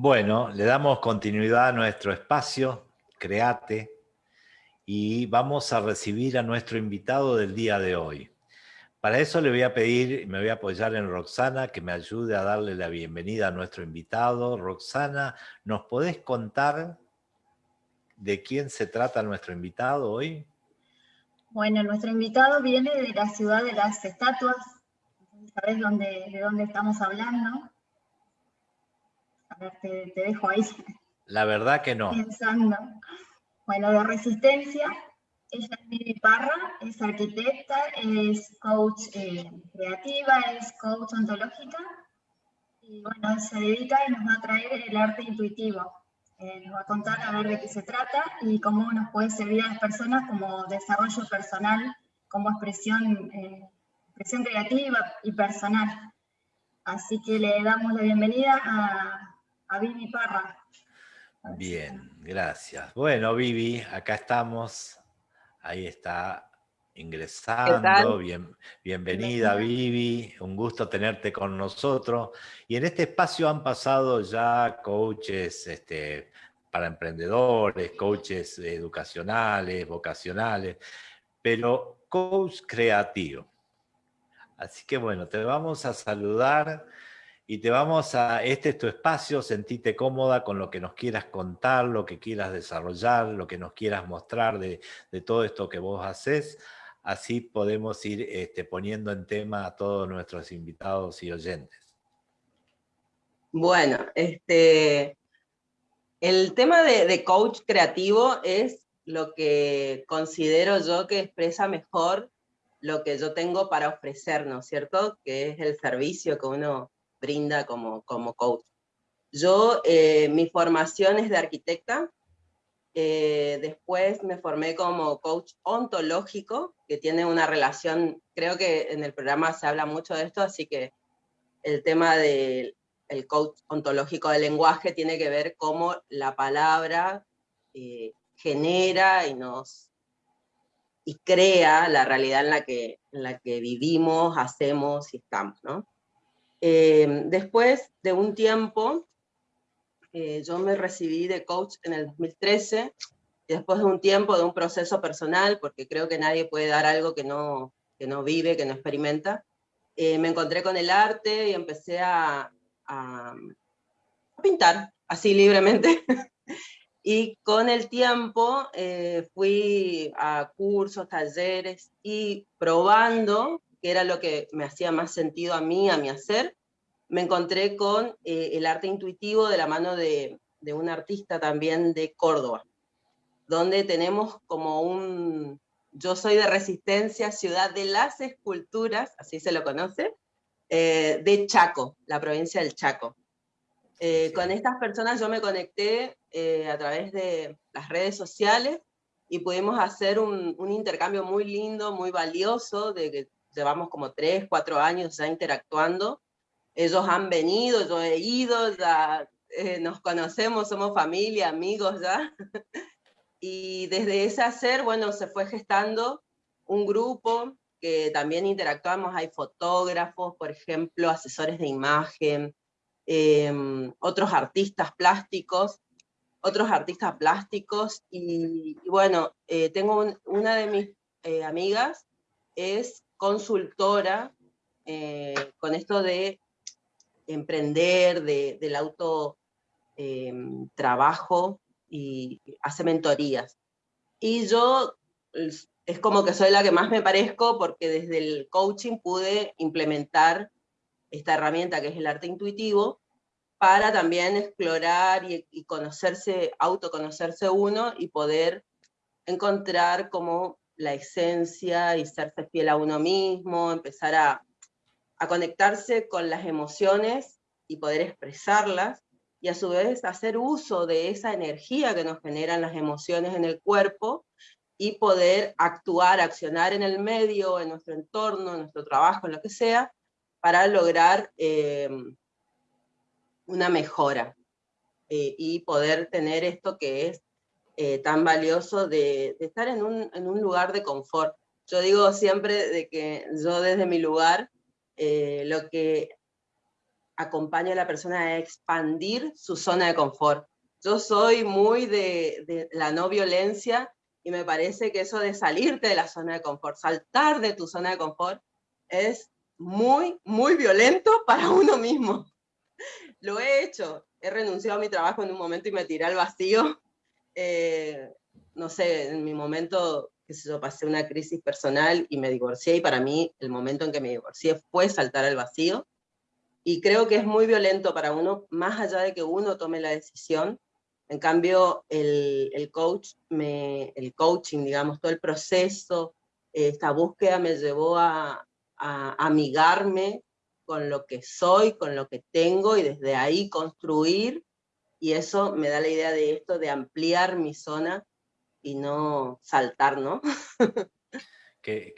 Bueno, le damos continuidad a nuestro espacio, Create, y vamos a recibir a nuestro invitado del día de hoy. Para eso le voy a pedir, me voy a apoyar en Roxana, que me ayude a darle la bienvenida a nuestro invitado. Roxana, ¿nos podés contar de quién se trata nuestro invitado hoy? Bueno, nuestro invitado viene de la ciudad de las estatuas. ¿Sabés de dónde estamos hablando? Ver, te, dejo ahí. La verdad que no. Pensando. Bueno, de resistencia, ella es Vivi Parra, es arquitecta, es coach eh, creativa, es coach ontológica, y bueno, se dedica y nos va a traer el arte intuitivo. Eh, nos va a contar a ver de qué se trata y cómo nos puede servir a las personas como desarrollo personal, como expresión, eh, expresión creativa y personal. Así que le damos la bienvenida a, a Vivi Parra. Bien, gracias. Bueno, Vivi, acá estamos. Ahí está ingresando. Bien, bienvenida, Vivi. Un gusto tenerte con nosotros. Y en este espacio han pasado ya coaches este, para emprendedores, coaches educacionales, vocacionales, pero coach creativo. Así que bueno, te vamos a saludar y te vamos a, este es tu espacio, sentite cómoda con lo que nos quieras contar, lo que quieras desarrollar, lo que nos quieras mostrar de, de todo esto que vos haces así podemos ir este, poniendo en tema a todos nuestros invitados y oyentes. Bueno, este, el tema de, coach creativo es lo que considero yo que expresa mejor lo que yo tengo para ofrecer, ¿no es cierto? Que es el servicio que uno brinda como, como coach. Yo, eh, mi formación es de arquitecta, eh, después me formé como coach ontológico, que tiene una relación, creo que en el programa se habla mucho de esto, así que el tema del coach ontológico del lenguaje tiene que ver cómo la palabra eh, genera y nos y crea la realidad en la que, en la que vivimos, hacemos y estamos. ¿no? Eh, después de un tiempo eh, yo me recibí de coach en el 2013, y después de un tiempo, de un proceso personal, porque creo que nadie puede dar algo que no, que no vive, que no experimenta, eh, me encontré con el arte y empecé a, a, pintar, así libremente. y con el tiempo eh, fui a cursos, talleres, y probando, que era lo que me hacía más sentido a mí, a mi hacer, me encontré con eh, el arte intuitivo de la mano de, un artista también de Córdoba, donde tenemos como un, yo soy de Resistencia, ciudad de las esculturas, así se lo conoce, eh, de Chaco, la provincia del Chaco. Eh, con estas personas yo me conecté a través de las redes sociales y pudimos hacer un, un, intercambio muy lindo, muy valioso, de llevamos como tres, cuatro años ya interactuando, ellos han venido, yo he ido, ya eh, nos conocemos, somos familia, amigos ya. y desde ese hacer, bueno, se fue gestando un grupo que también interactuamos, hay fotógrafos, por ejemplo, asesores de imagen, em, otros artistas plásticos, otros artistas plásticos, y, bueno, eh, tengo una de mis eh, amigas, es consultora con esto de emprender, del auto em, trabajo y hace mentorías. Y yo es como que soy la que más me parezco porque desde el coaching pude implementar esta herramienta que es el arte intuitivo para también explorar y, y conocerse, autoconocerse uno y poder encontrar como la esencia y serse fiel a uno mismo, empezar a, conectarse con las emociones y poder expresarlas, y a su vez hacer uso de esa energía que nos generan las emociones en el cuerpo, y poder actuar, accionar en el medio, en nuestro entorno, en nuestro trabajo, en lo que sea, para lograr eh, una mejora eh, y poder tener esto que es eh, tan valioso de, de estar en un, en un, lugar de confort. Yo digo siempre de que yo desde mi lugar eh, lo que acompaño a la persona a expandir su zona de confort. Yo soy muy de, de la no violencia y me parece que eso de salirte de la zona de confort, saltar de tu zona de confort, es muy, muy violento para uno mismo. Lo he hecho, he renunciado a mi trabajo en un momento y me tiré al vacío. Eh, no sé, en mi momento, que yo, pasé una crisis personal y me divorcié, y para mí el momento en que me divorcié fue saltar al vacío. Y creo que es muy violento para uno, más allá de que uno tome la decisión. En cambio, el, el coach, me, el coaching, digamos, todo el proceso, esta búsqueda me llevó a, a amigarme con lo que soy, con lo que tengo, y desde ahí construir, y eso me da la idea de esto, de ampliar mi zona y no saltar, ¿no? Qué,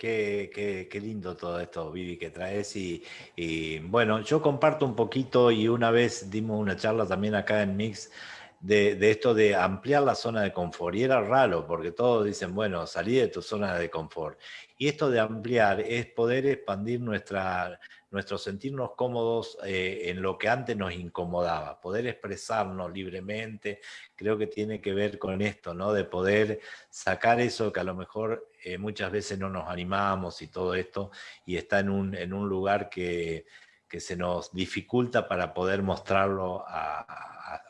qué, lindo todo esto, Vivi, que traes. Y, y, bueno, yo comparto un poquito y una vez dimos una charla también acá en Mix de, de, esto de ampliar la zona de confort. Y era raro, porque todos dicen, bueno, salí de tu zona de confort. Y esto de ampliar es poder expandir nuestra, nuestro sentirnos cómodos eh, en lo que antes nos incomodaba, poder expresarnos libremente, creo que tiene que ver con esto, ¿no? De poder sacar eso que a lo mejor eh, muchas veces no nos animamos y todo esto, y está en un, en un lugar que, que se nos dificulta para poder mostrarlo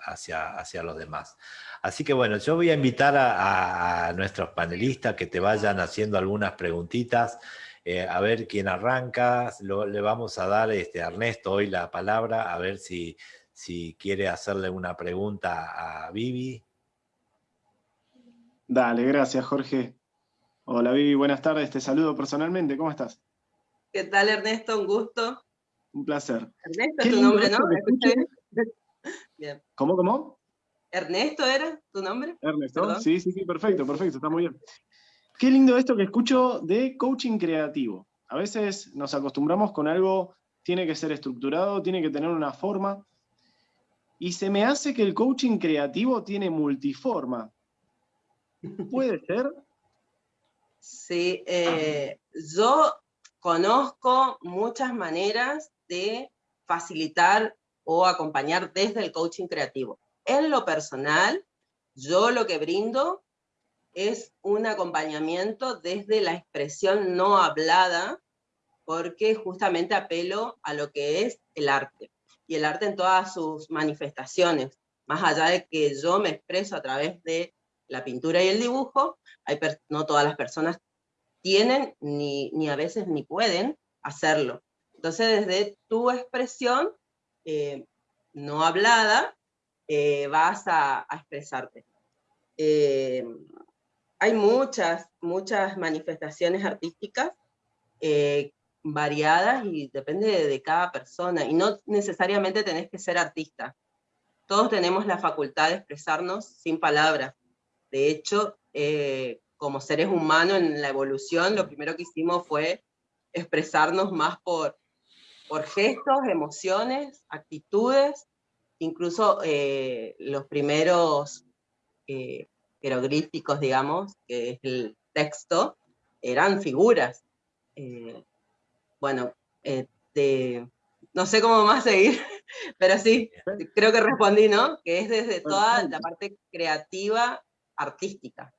hacia, hacia los demás. Así que bueno, yo voy a invitar a, nuestros panelistas que te vayan haciendo algunas preguntitas, eh, a ver quién arranca, le vamos a dar este, a Ernesto hoy la palabra, a ver si, si quiere hacerle una pregunta a Vivi. Dale, gracias Jorge. Hola Vivi, buenas tardes, te saludo personalmente, ¿cómo estás? ¿Qué tal Ernesto? Un gusto. Un placer. Ernesto es tu nombre, ¿no? Bien. ¿Cómo, cómo? Ernesto era tu nombre. Ernesto, sí, sí, sí, perfecto, perfecto, está muy bien. Qué lindo esto que escucho de coaching creativo. A veces nos acostumbramos con algo, tiene que ser estructurado, tiene que tener una forma, y se me hace que el coaching creativo tiene multiforma. ¿Puede ser? Sí, eh, yo conozco muchas maneras de facilitar o acompañar desde el coaching creativo. En lo personal, yo lo que brindo es un acompañamiento desde la expresión no hablada, porque justamente apelo a lo que es el arte, y el arte en todas sus manifestaciones, más allá de que yo me expreso a través de la pintura y el dibujo, no todas las personas tienen, ni, ni, a veces ni pueden hacerlo. Entonces, desde tu expresión eh, no hablada, eh, vas a, expresarte. Eh, hay muchas, muchas manifestaciones artísticas eh, variadas y depende de, cada persona, y no necesariamente tenés que ser artista. Todos tenemos la facultad de expresarnos sin palabras. De hecho, como seres humanos en la evolución, lo primero que hicimos fue expresarnos más por, por gestos, emociones, actitudes, incluso eh, los primeros eh, jeroglíficos, digamos, que es el texto, eran figuras. Eh, bueno, no sé cómo más seguir, pero sí, creo que respondí, ¿no? Que es desde toda la parte creativa, artística.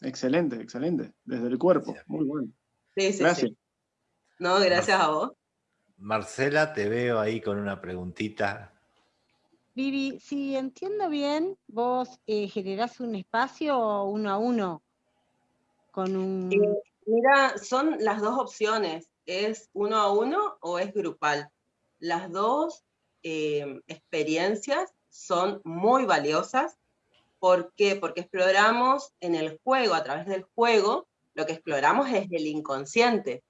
Excelente, excelente. Desde el cuerpo, muy bueno. Sí, sí, gracias. No, gracias a vos. Marcela, te veo ahí con una preguntita. Vivi, si entiendo bien, vos eh, generás un espacio uno a uno con un... Eh, mira, son las dos opciones, ¿es uno a uno o es grupal? Las dos eh, experiencias son muy valiosas. ¿Por qué? Porque exploramos en el juego, a través del juego, lo que exploramos es el inconsciente.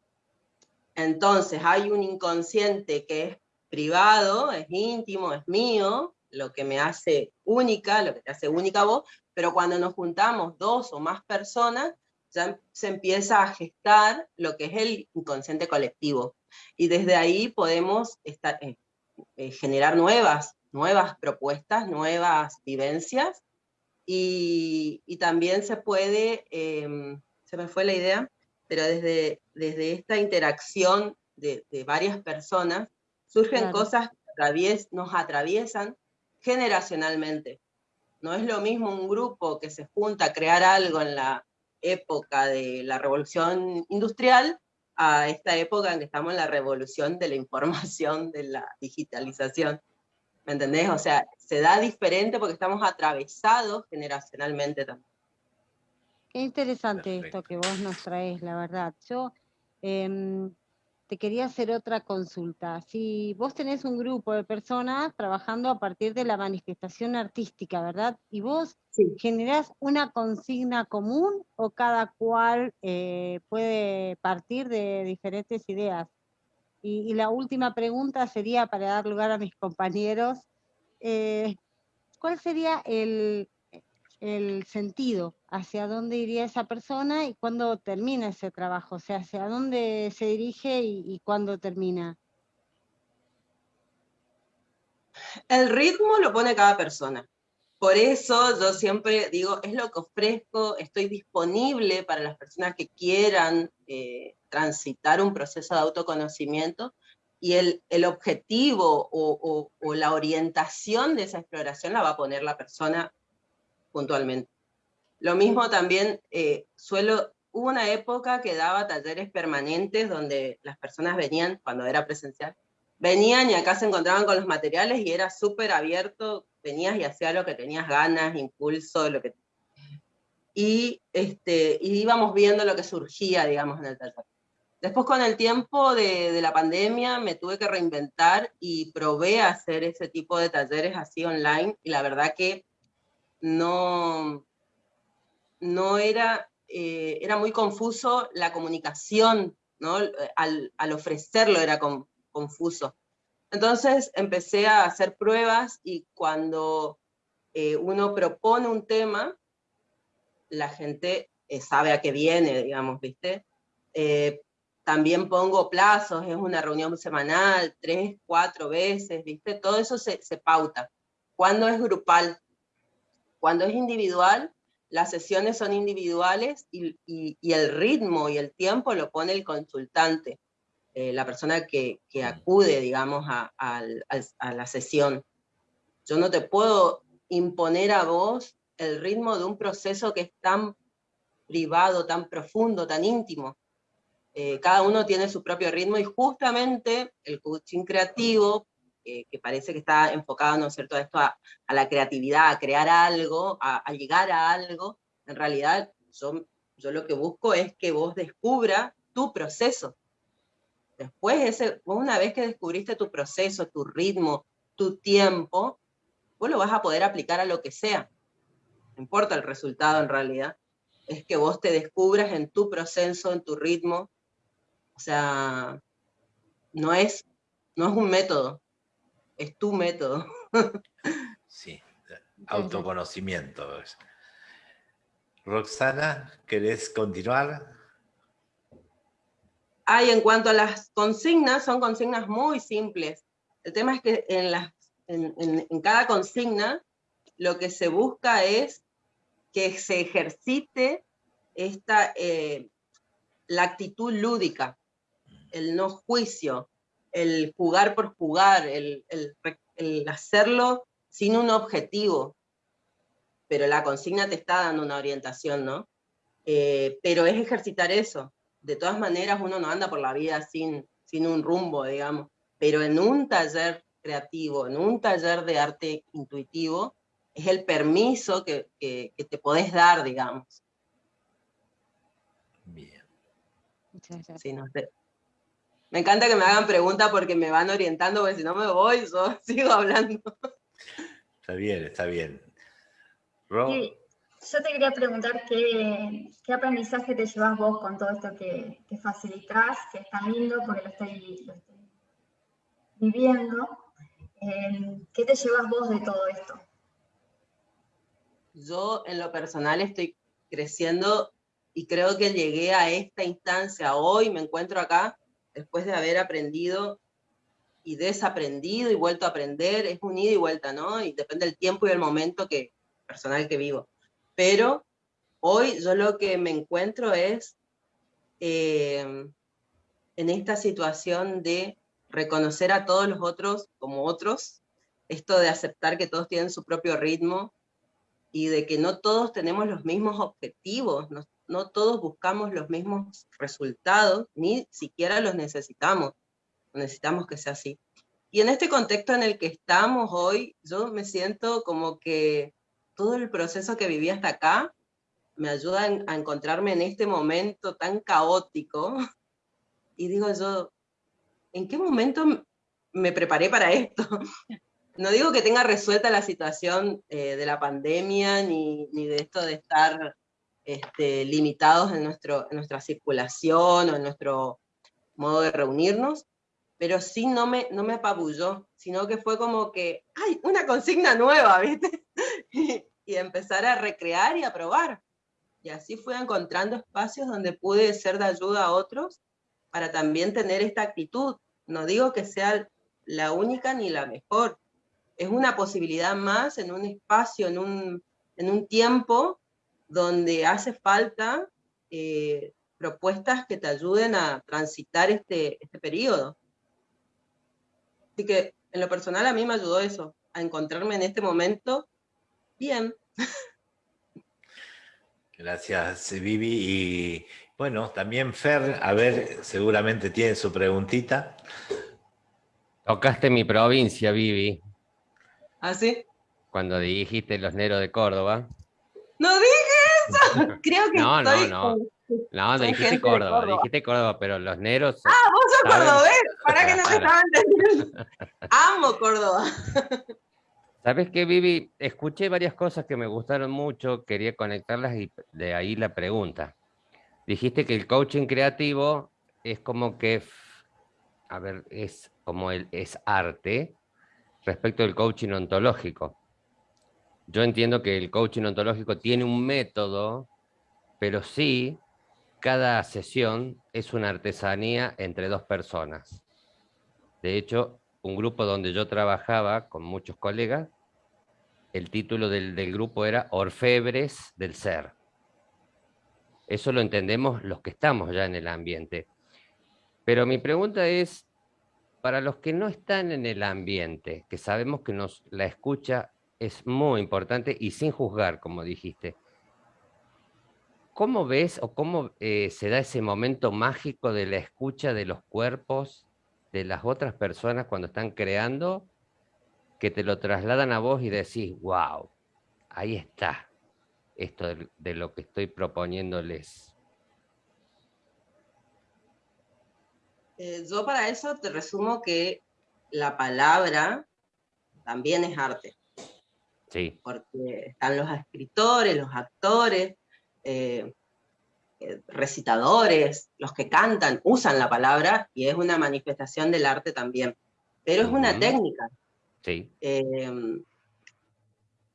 Entonces hay un inconsciente que es privado, es íntimo, es mío, lo que me hace única, lo que te hace única vos, pero cuando nos juntamos dos o más personas, ya se empieza a gestar lo que es el inconsciente colectivo. Y desde ahí podemos estar, eh, eh, generar nuevas, nuevas propuestas, nuevas vivencias, y, también se puede, em, se me fue la idea, pero desde, desde esta interacción de, varias personas, surgen cosas nos atraviesan generacionalmente. No es lo mismo un grupo que se junta a crear algo en la época de la revolución industrial a esta época en que estamos en la revolución de la información, de la digitalización. ¿Me entendés? O sea, se da diferente porque estamos atravesados generacionalmente también. Qué interesante esto que vos nos traes, la verdad. Yo em, te quería hacer otra consulta. Si vos tenés un grupo de personas trabajando a partir de la manifestación artística, ¿verdad? Y vos generás una consigna común o cada cual eh, puede partir de diferentes ideas. Y, la última pregunta sería para dar lugar a mis compañeros. Eh, ¿Cuál sería el, el sentido, hacia dónde iría esa persona y cuándo termina ese trabajo, o sea, hacia dónde se dirige y, cuándo termina. El ritmo lo pone cada persona. Por eso yo siempre digo, es lo que ofrezco, estoy disponible para las personas que quieran eh, transitar un proceso de autoconocimiento, y el, el objetivo o, o, la orientación de esa exploración la va a poner la persona puntualmente. Lo mismo también eh, suelo, hubo una época que daba talleres permanentes donde las personas venían, cuando era presencial, venían y acá se encontraban con los materiales y era súper abierto, venías y hacías lo que tenías ganas, impulso, lo que... Y, este, y íbamos viendo lo que surgía, digamos, en el taller. Después con el tiempo de, de, la pandemia me tuve que reinventar y probé a hacer ese tipo de talleres así online y la verdad que no, no era, eh, era muy confuso la comunicación, ¿no? al, ofrecerlo era confuso. Entonces empecé a hacer pruebas y cuando eh, uno propone un tema, la gente eh, sabe a qué viene, digamos, ¿viste? también pongo plazos, es una reunión semanal, tres, cuatro veces, ¿viste? Todo eso se, se pauta. Cuando es grupal, cuando es individual, las sesiones son individuales y, el ritmo y el tiempo lo pone el consultante, eh, la persona que, acude, digamos, a, la sesión. Yo no te puedo imponer a vos el ritmo de un proceso que es tan privado, tan profundo, tan íntimo. Eh, cada uno tiene su propio ritmo y justamente el coaching creativo que parece que está enfocado, ¿no es cierto?, a esto, a, la creatividad, a crear algo, a, llegar a algo, en realidad yo, yo lo que busco es que vos descubra tu proceso. Después, ese, una vez que descubriste tu proceso, tu ritmo, tu tiempo, vos lo vas a poder aplicar a lo que sea. No importa el resultado en realidad. Es que vos te descubras en tu proceso, en tu ritmo. O sea, no es, no es un método, es tu método. Sí, autoconocimiento. Roxana, ¿querés continuar? Ay, en cuanto a las consignas, son consignas muy simples. El tema es que en, las, en, cada consigna lo que se busca es que se ejercite esta, eh, la actitud lúdica, el no juicio, el jugar por jugar, el, hacerlo sin un objetivo, pero la consigna te está dando una orientación, ¿no? Eh, pero es ejercitar eso. De todas maneras, uno no anda por la vida sin, sin un rumbo, digamos, pero en un taller creativo, en un taller de arte intuitivo, es el permiso que, te podés dar, digamos. Bien. Muchas gracias. no sé. Me encanta que me hagan preguntas porque me van orientando, porque si no me voy, yo sigo hablando. Está bien, está bien. yo te quería preguntar qué, aprendizaje te llevas vos con todo esto que, que facilitas, que es tan lindo porque lo estoy, viviendo. Eh, ¿Qué te llevas vos de todo esto? Yo en lo personal estoy creciendo y creo que llegué a esta instancia, hoy me encuentro acá, después de haber aprendido y desaprendido y vuelto a aprender, es un ida y vuelta, ¿no? Y depende del tiempo y del momento que, personal que vivo. Pero hoy yo lo que me encuentro es eh, en esta situación de reconocer a todos los otros como otros, esto de aceptar que todos tienen su propio ritmo y de que no todos tenemos los mismos objetivos, no, todos buscamos los mismos resultados, ni siquiera los necesitamos, necesitamos que sea así. Y en este contexto en el que estamos hoy, yo me siento como que todo el proceso que viví hasta acá me ayuda a encontrarme en este momento tan caótico. Y digo yo, ¿en qué momento me preparé para esto? No digo que tenga resuelta la situación eh, de la pandemia, ni, de esto de estar este, limitados en, nuestro, nuestra circulación o en nuestro modo de reunirnos, pero sí no me, no me apabulló, sino que fue como que, ¡ay, una consigna nueva, ¿viste? y, y empezar a recrear y a probar. Y así fui encontrando espacios donde pude ser de ayuda a otros para también tener esta actitud. No digo que sea la única ni la mejor, es una posibilidad más en un espacio, en un, en un tiempo donde hace falta eh, propuestas que te ayuden a transitar este, este periodo. Así que en lo personal a mí me ayudó eso, a encontrarme en este momento bien. Gracias, Vivi. Y bueno, también Fer, a ver, seguramente tiene su preguntita. Tocaste mi provincia, Vivi. ¿Ah, sí? Cuando dijiste los Neros de Córdoba. ¡No dije eso! Creo que no, no, no. No, no dijiste Córdoba, dijiste Córdoba, pero los Neros... Ah, vos sos cordobés, para que no te estaban entendiendo. Amo Córdoba. ¿Sabes qué, Vivi? Escuché varias cosas que me gustaron mucho, quería conectarlas y de ahí la pregunta. Dijiste que el coaching creativo es como que, a ver, es como el, es arte, respecto del coaching ontológico. Yo entiendo que el coaching ontológico tiene un método, pero sí, cada sesión es una artesanía entre dos personas. De hecho, un grupo donde yo trabajaba con muchos colegas, el título del, del grupo era Orfebres del Ser. Eso lo entendemos los que estamos ya en el ambiente. Pero mi pregunta es, para los que no están en el ambiente, que sabemos que nos, la escucha es muy importante y sin juzgar, como dijiste, ¿cómo ves o cómo eh, se da ese momento mágico de la escucha de los cuerpos de las otras personas cuando están creando, que te lo trasladan a vos y decís, wow, ahí está, esto de lo que estoy proponiéndoles? Eh, yo para eso te resumo que la palabra también es arte. Sí. Porque están los escritores, los actores, eh, eh, recitadores, los que cantan, usan la palabra y es una manifestación del arte también. Pero es una técnica. Sí.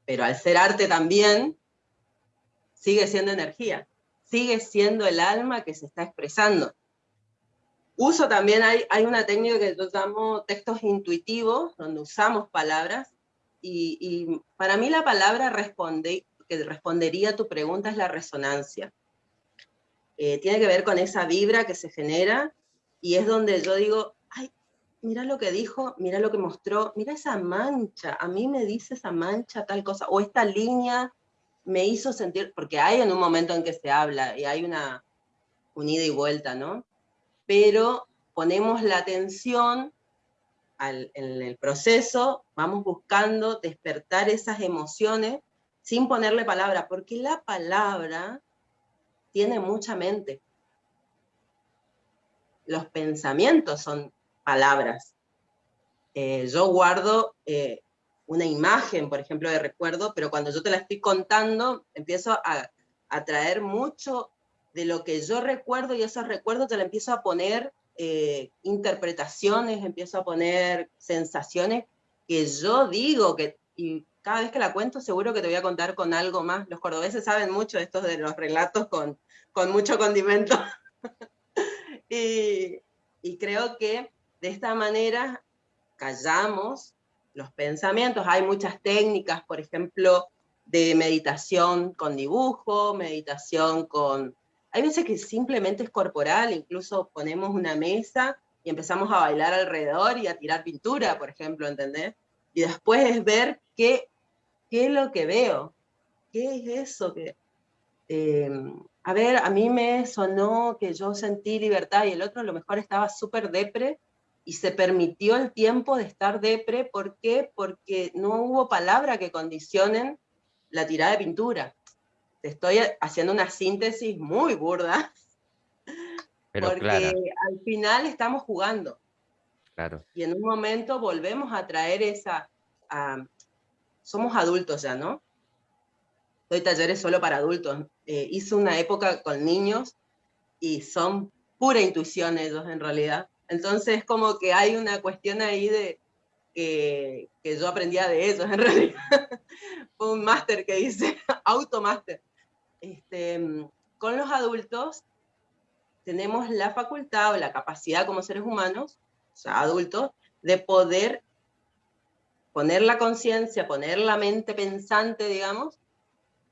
pero al ser arte también, sigue siendo energía, sigue siendo el alma que se está expresando. Uso también, hay, hay una técnica que yo llamo textos intuitivos, donde usamos palabras, y, para mí la palabra responde, que respondería a tu pregunta es la resonancia. Eh, tiene que ver con esa vibra que se genera, y es donde yo digo, ay, mira lo que dijo, mira lo que mostró, mira esa mancha, a mí me dice esa mancha tal cosa, o esta línea me hizo sentir, porque hay en un momento en que se habla, y hay una, unida ida y vuelta, ¿no? pero ponemos la atención en el proceso, vamos buscando despertar esas emociones sin ponerle palabra, porque la palabra tiene mucha mente. Los pensamientos son palabras. Eh, yo guardo eh, una imagen, por ejemplo, de recuerdo, pero cuando yo te la estoy contando, empiezo a, traer mucho de lo que yo recuerdo y esos recuerdos te le empiezo a poner eh, interpretaciones, empiezo a poner sensaciones que yo digo, que, y cada vez que la cuento seguro que te voy a contar con algo más. Los cordobeses saben mucho estos de los relatos con, con mucho condimento. y, y creo que de esta manera callamos los pensamientos. Hay muchas técnicas, por ejemplo, de meditación con dibujo, meditación con hay veces que simplemente es corporal, incluso ponemos una mesa y empezamos a bailar alrededor y a tirar pintura, por ejemplo, ¿entendés? Y después es ver qué, qué es lo que veo, qué es eso que... Eh, a ver, a mí me sonó que yo sentí libertad y el otro a lo mejor estaba súper depre y se permitió el tiempo de estar depre. ¿Por qué? Porque no hubo palabra que condicionen la tirada de pintura. Te estoy haciendo una síntesis muy burda, Pero porque al final estamos jugando. Claro. Y en un momento volvemos a traer esa... somos adultos ya, ¿no? Doy talleres solo para adultos. Eh, hice una época con niños y son pura intuición ellos en realidad. Entonces, como que hay una cuestión ahí de que, yo aprendía de ellos, en realidad. Fue un máster que hice, automáster. Este, con los adultos tenemos la facultad o la capacidad como seres humanos, o sea, adultos, de poder poner la conciencia, poner la mente pensante, digamos,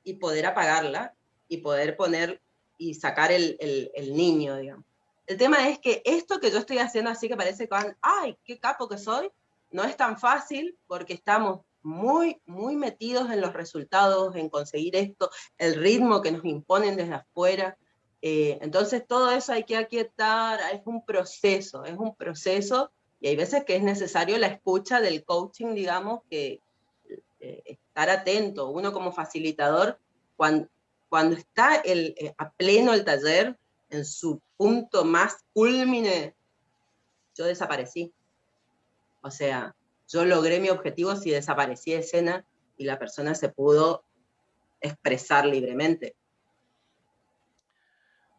y poder apagarla, y poder poner y sacar el, el, niño, digamos. El tema es que esto que yo estoy haciendo así que parece que, ay, qué capo que soy, no es tan fácil porque estamos muy, muy metidos en los resultados, en conseguir esto, el ritmo que nos imponen desde afuera. Eh, entonces todo eso hay que aquietar, es un proceso, es un proceso y hay veces que es necesario la escucha del coaching, digamos, que eh, estar atento. Uno como facilitador, cuando, cuando está el, eh, a pleno el taller, en su punto más culmine, yo desaparecí. O sea, yo logré mi objetivo si desaparecí de escena y la persona se pudo expresar libremente.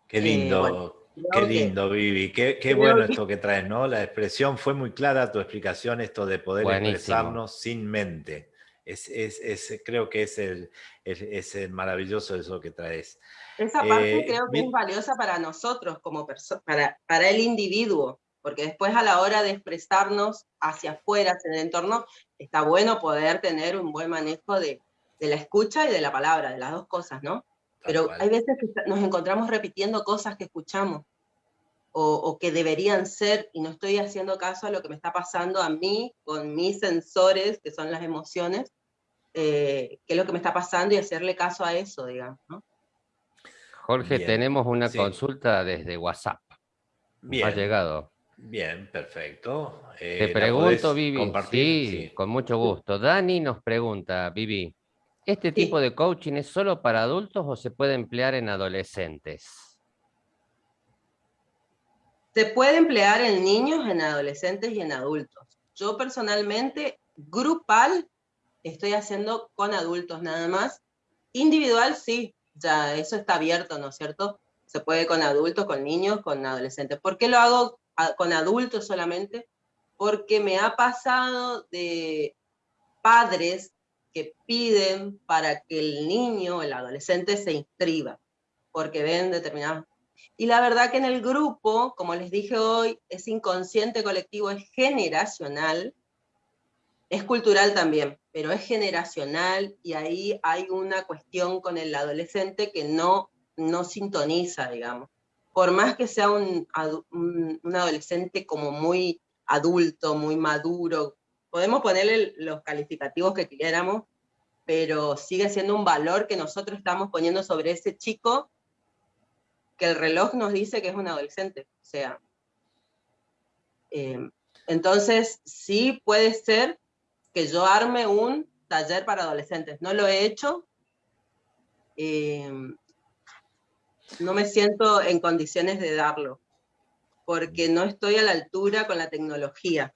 Qué lindo, qué lindo, Vivi. Qué, bueno esto que traes, ¿no? La expresión fue muy clara, tu explicación, esto de poder expresarnos sin mente. Es, creo que es, el, es, maravilloso eso que traes. Esa parte eh, creo que es valiosa para nosotros, como para, para el individuo, porque después a la hora de expresarnos hacia afuera, hacia el entorno, está bueno poder tener un buen manejo de, de la escucha y de la palabra, de las dos cosas, ¿no? Pero hay veces que nos encontramos repitiendo cosas que escuchamos, o, o, que deberían ser, y no estoy haciendo caso a lo que me está pasando a mí, con mis sensores, que son las emociones, eh, qué es lo que me está pasando y hacerle caso a eso, digamos, ¿no? Jorge, tenemos una consulta desde WhatsApp. Bien. Ha llegado. Bien, perfecto. Eh, Te pregunto, Vivi. Sí, con mucho gusto. Dani nos pregunta, Vivi, ¿este tipo de coaching es solo para adultos o se puede emplear en adolescentes? Se puede emplear en niños, en adolescentes y en adultos. Yo personalmente, grupal, estoy haciendo con adultos nada más. Individual, sí, ya eso está abierto, ¿no es cierto? Se puede con adultos, con niños, con adolescentes. ¿Por qué lo hago con adultos solamente? Porque me ha pasado de padres que piden para que el niño, el adolescente se inscriba, porque ven determinados... Y la verdad que en el grupo, como les dije hoy, es inconsciente colectivo, es generacional, es cultural también, pero es generacional y ahí hay una cuestión con el adolescente que no, no sintoniza, digamos. Por más que sea un, adolescente como muy adulto, muy maduro, podemos ponerle los calificativos que quieramos, pero sigue siendo un valor que nosotros estamos poniendo sobre ese chico que el reloj nos dice que es un adolescente. O sea, eh, entonces sí puede ser que yo arme un taller para adolescentes. No lo he hecho. Eh, no me siento en condiciones de darlo, porque no estoy a la altura con la tecnología.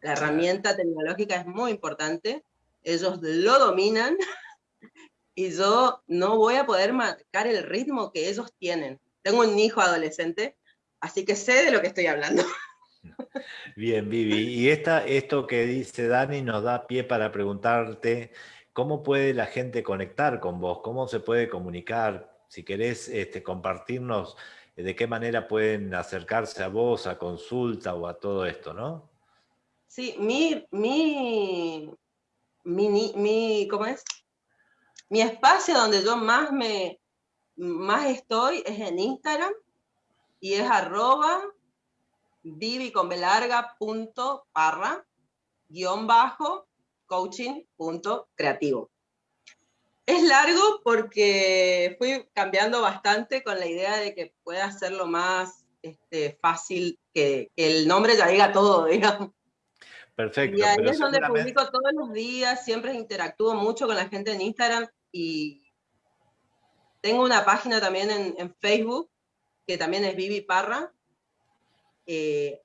La herramienta tecnológica es muy importante, ellos lo dominan, y yo no voy a poder marcar el ritmo que ellos tienen. Tengo un hijo adolescente, así que sé de lo que estoy hablando. Bien, Vivi. Y esta, esto que dice Dani nos da pie para preguntarte cómo puede la gente conectar con vos, cómo se puede comunicar, si querés este, compartirnos eh, de qué manera pueden acercarse a vos, a consulta o a todo esto, ¿no? Sí, mi, mi, mi, mi ¿cómo es? Mi espacio donde yo más me, más estoy es en Instagram y es arroba vivi con guion bajo coaching punto creativo. Es largo porque fui cambiando bastante con la idea de que pueda hacerlo más este, fácil, que, el nombre ya diga todo, digamos. Perfecto. Y ahí es donde publico todos los días, siempre interactúo mucho con la gente en Instagram y tengo una página también en, Facebook, que también es Vivi Parra. Eh,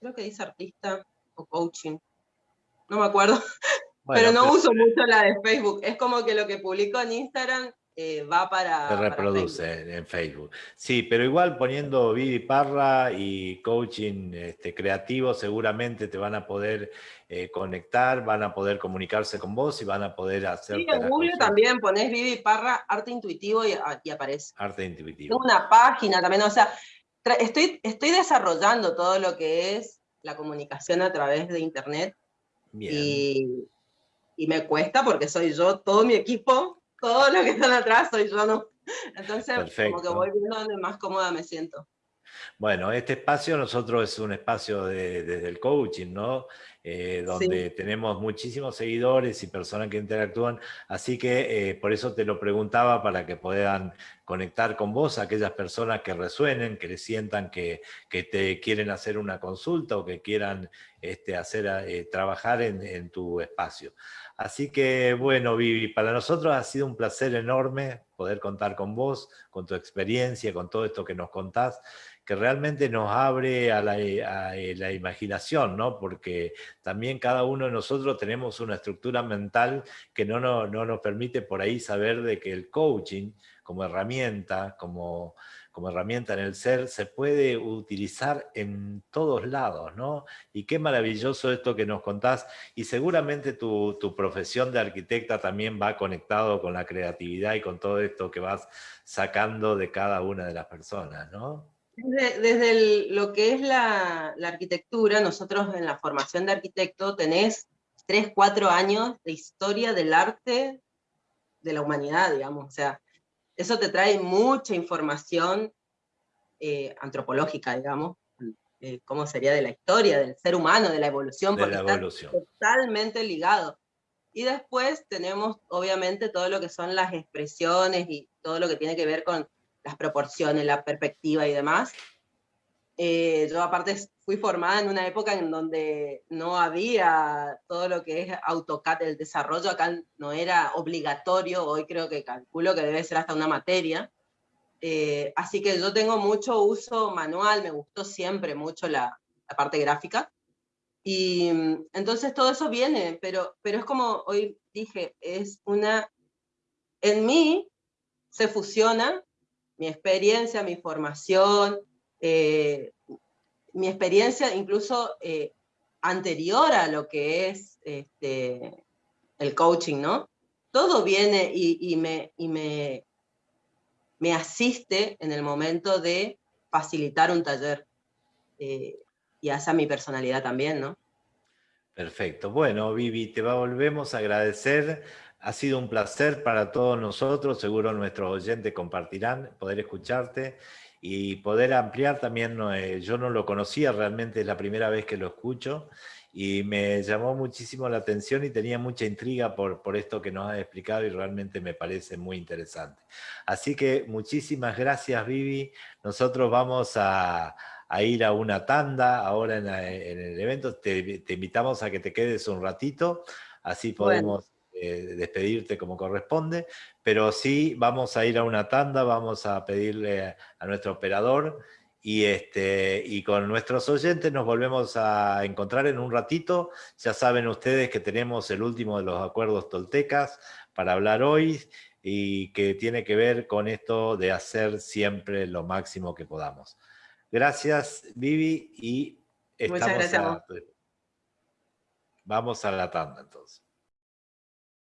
creo que dice artista o coaching. No me acuerdo. pero no uso mucho la de Facebook. Es como que lo que publico en Instagram eh, va para. Se reproduce en Facebook. Sí, pero igual poniendo Vivi Parra y coaching este, creativo, seguramente te van a poder eh, conectar, van a poder comunicarse con vos y van a poder hacer. Sí, en Google también pones Vivi Parra, arte intuitivo y, y, aparece. Arte intuitivo. Tengo una página también, o sea, estoy, estoy desarrollando todo lo que es la comunicación a través de Internet. Y, y me cuesta porque soy yo, todo mi equipo todo lo que están atrás soy yo, ¿no? Entonces, como que voy viendo donde más cómoda me siento. Bueno, este espacio nosotros es un espacio desde el coaching, ¿no? Eh, donde tenemos muchísimos seguidores y personas que interactúan, así que eh, por eso te lo preguntaba para que puedan conectar con vos aquellas personas que resuenen, que le sientan que, que te quieren hacer una consulta o que quieran este, hacer, eh, trabajar en, en tu espacio. Así que bueno, Vivi, para nosotros ha sido un placer enorme poder contar con vos, con tu experiencia, con todo esto que nos contás, que realmente nos abre a la, eh, imaginación, ¿no? Porque también cada uno de nosotros tenemos una estructura mental que no, no nos permite por ahí saber de que el coaching como herramienta, como como herramienta en el ser, se puede utilizar en todos lados, ¿no? Y qué maravilloso esto que nos contás, y seguramente tu, profesión de arquitecta también va conectado con la creatividad y con todo esto que vas sacando de cada una de las personas, ¿no? Desde, lo que es la, la, arquitectura, nosotros en la formación de arquitecto tenés tres, cuatro años de historia del arte de la humanidad, digamos, o sea, eso te trae mucha información eh, antropológica, digamos, eh, cómo sería de la historia, del ser humano, de la evolución, porque está totalmente ligado. Y después tenemos, obviamente, todo lo que son las expresiones y todo lo que tiene que ver con las proporciones, la perspectiva y demás. Eh, yo aparte fui formada en una época en donde no había todo lo que es AutoCAD, el desarrollo acá no era obligatorio, hoy creo que calculo que debe ser hasta una materia. Eh, así que yo tengo mucho uso manual, me gustó siempre mucho la, la, parte gráfica. Y entonces todo eso viene, pero, pero es como hoy dije, es una... En mí se fusiona mi experiencia, mi formación, eh, mi experiencia incluso eh, anterior a lo que es este, el coaching, ¿no? Todo viene y, me, asiste en el momento de facilitar un taller. Eh, y hace a mi personalidad también, ¿no? Perfecto. Bueno, Vivi, te volvemos a agradecer. Ha sido un placer para todos nosotros. Seguro nuestros oyentes compartirán poder escucharte y poder ampliar también, eh, yo no lo conocía realmente, es la primera vez que lo escucho, y me llamó muchísimo la atención y tenía mucha intriga por, por esto que nos has explicado y realmente me parece muy interesante. Así que muchísimas gracias Vivi, nosotros vamos a, a ir a una tanda ahora en, el evento, te, te, invitamos a que te quedes un ratito, así podemos... Eh, despedirte como corresponde, pero sí vamos a ir a una tanda, vamos a pedirle a nuestro operador y, este, y con nuestros oyentes nos volvemos a encontrar en un ratito. Ya saben ustedes que tenemos el último de los acuerdos toltecas para hablar hoy y que tiene que ver con esto de hacer siempre lo máximo que podamos. Gracias, Vivi, y estamos Muchas gracias. vamos a la tanda entonces.